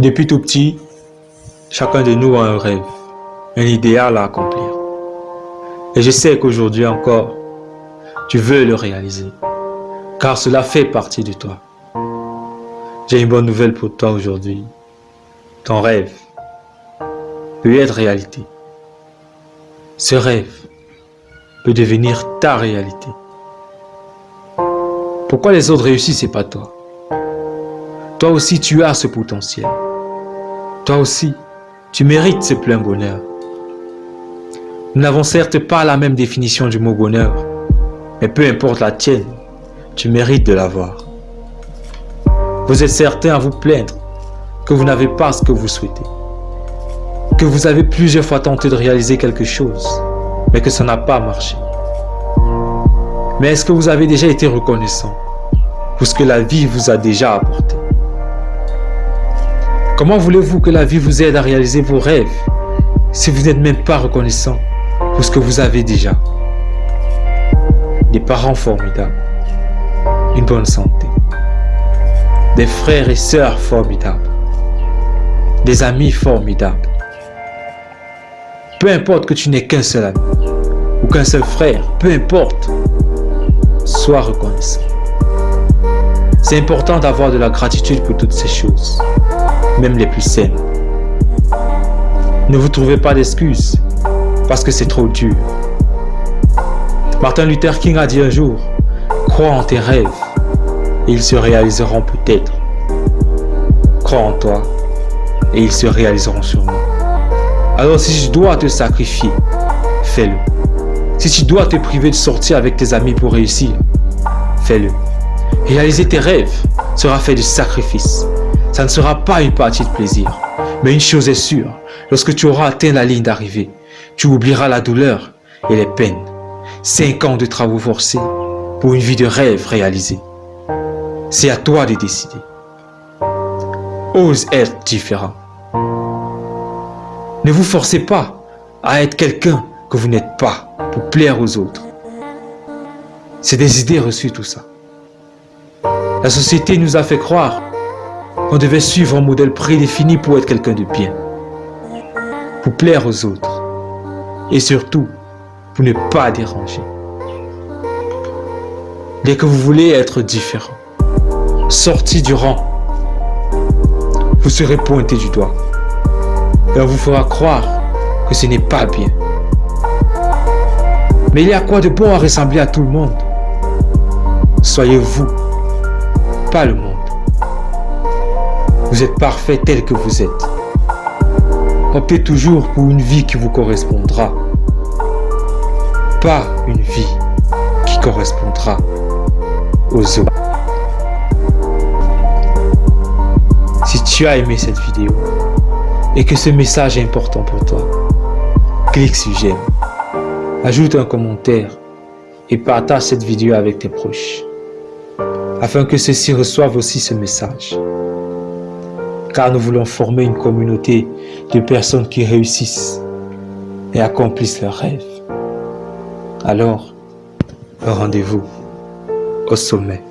Depuis tout petit, chacun de nous a un rêve, un idéal à accomplir. Et je sais qu'aujourd'hui encore, tu veux le réaliser, car cela fait partie de toi. J'ai une bonne nouvelle pour toi aujourd'hui. Ton rêve peut être réalité. Ce rêve peut devenir ta réalité. Pourquoi les autres réussissent et pas toi? Toi aussi, tu as ce potentiel. Toi aussi, tu mérites ce plein bonheur. Nous n'avons certes pas la même définition du mot bonheur, mais peu importe la tienne, tu mérites de l'avoir. Vous êtes certain à vous plaindre que vous n'avez pas ce que vous souhaitez, que vous avez plusieurs fois tenté de réaliser quelque chose, mais que ça n'a pas marché. Mais est-ce que vous avez déjà été reconnaissant pour ce que la vie vous a déjà apporté? Comment voulez-vous que la vie vous aide à réaliser vos rêves si vous n'êtes même pas reconnaissant pour ce que vous avez déjà? Des parents formidables, une bonne santé, des frères et sœurs formidables, des amis formidables. Peu importe que tu n'aies qu'un seul ami ou qu'un seul frère, peu importe, sois reconnaissant. C'est important d'avoir de la gratitude pour toutes ces choses, même les plus saines. Ne vous trouvez pas d'excuses, parce que c'est trop dur. Martin Luther King a dit un jour, crois en tes rêves, et ils se réaliseront peut-être. Crois en toi, et ils se réaliseront sûrement. Alors si je dois te sacrifier, fais-le. Si tu dois te priver de sortir avec tes amis pour réussir, fais-le. Réaliser tes rêves sera fait de sacrifice. Ça ne sera pas une partie de plaisir. Mais une chose est sûre, lorsque tu auras atteint la ligne d'arrivée, tu oublieras la douleur et les peines. Cinq ans de travaux forcés pour une vie de rêve réalisée. C'est à toi de décider. Ose être différent. Ne vous forcez pas à être quelqu'un que vous n'êtes pas pour plaire aux autres. C'est des idées reçues tout ça. La société nous a fait croire qu'on devait suivre un modèle prédéfini pour être quelqu'un de bien, pour plaire aux autres et surtout pour ne pas déranger. Dès que vous voulez être différent, sorti du rang, vous serez pointé du doigt et on vous fera croire que ce n'est pas bien. Mais il y a quoi de bon à ressembler à tout le monde? Soyez vous, pas le monde. Vous êtes parfait tel que vous êtes. Optez toujours pour une vie qui vous correspondra. Pas une vie qui correspondra aux autres. Si tu as aimé cette vidéo et que ce message est important pour toi, clique sur j'aime ajoute un commentaire et partage cette vidéo avec tes proches, afin que ceux-ci reçoivent aussi ce message. Car nous voulons former une communauté de personnes qui réussissent et accomplissent leurs rêves. Alors, rendez-vous au sommet.